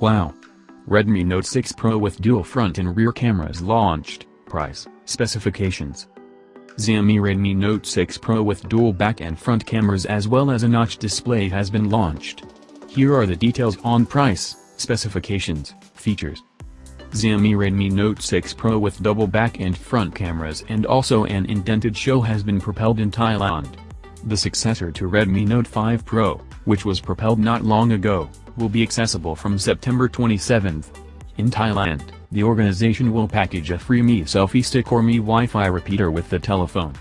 Wow! Redmi Note 6 Pro with dual front and rear cameras launched, price, specifications. Xiaomi Redmi Note 6 Pro with dual back and front cameras as well as a notch display has been launched. Here are the details on price, specifications, features. Xiaomi Redmi Note 6 Pro with double back and front cameras and also an indented show has been propelled in Thailand. The successor to Redmi Note 5 Pro, which was propelled not long ago, will be accessible from September 27. In Thailand, the organization will package a free Mi Selfie Stick or Mi Wi-Fi repeater with the telephone.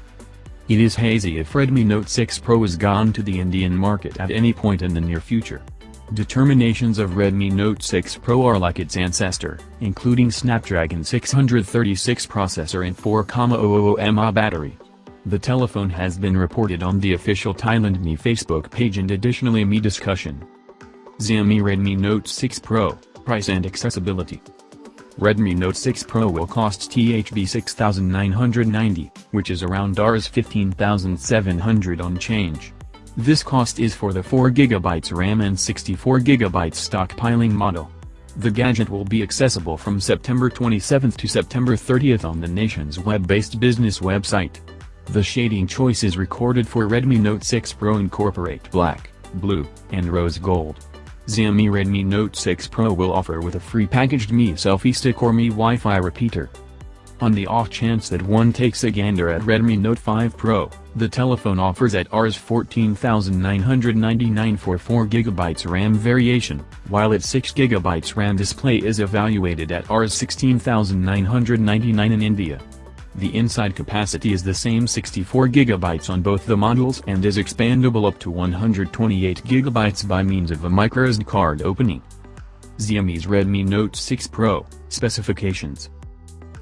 It is hazy if Redmi Note 6 Pro is gone to the Indian market at any point in the near future. Determinations of Redmi Note 6 Pro are like its ancestor, including Snapdragon 636 processor and 4,000 mAh battery. The telephone has been reported on the official Thailand Mi Facebook page and additionally Mi discussion. Xiaomi Redmi Note 6 Pro, Price and Accessibility Redmi Note 6 Pro will cost THB 6990, which is around Rs 15700 on change. This cost is for the 4GB RAM and 64GB stockpiling model. The gadget will be accessible from September 27 to September 30 on the nation's web-based business website. The shading choice is recorded for Redmi Note 6 Pro incorporate black, blue, and rose gold. Xiaomi Redmi Note 6 Pro will offer with a free packaged Mi Selfie Stick or Mi Wi-Fi repeater. On the off chance that one takes a gander at Redmi Note 5 Pro, the telephone offers at Rs 14,999 for 4GB RAM variation, while its 6GB RAM display is evaluated at Rs 16,999 in India. The inside capacity is the same 64GB on both the models and is expandable up to 128GB by means of a microSD card opening. Xiaomi's Redmi Note 6 Pro, Specifications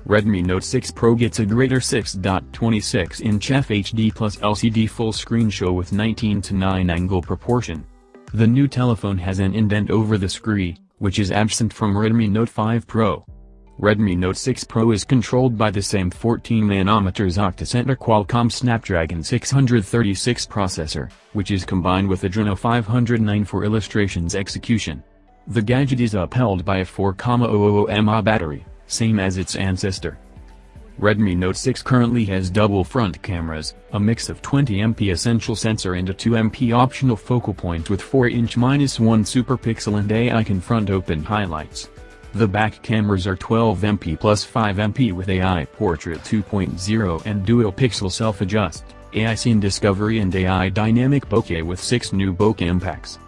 Redmi Note 6 Pro gets a greater 6.26-inch FHD plus LCD full-screen show with 19 to 9 angle proportion. The new telephone has an indent over the screen, which is absent from Redmi Note 5 Pro. Redmi Note 6 Pro is controlled by the same 14nm octa-core Qualcomm Snapdragon 636 processor, which is combined with Adreno 509 for illustrations execution. The gadget is upheld by a 4,000 mAh battery, same as its ancestor. Redmi Note 6 currently has double front cameras, a mix of 20MP essential sensor and a 2MP optional focal point with 4-inch-1 super pixel and AI confront open highlights. The back cameras are 12MP plus 5MP with AI Portrait 2.0 and Dual Pixel Self-Adjust, AI Scene Discovery and AI Dynamic Bokeh with 6 new bokeh impacts.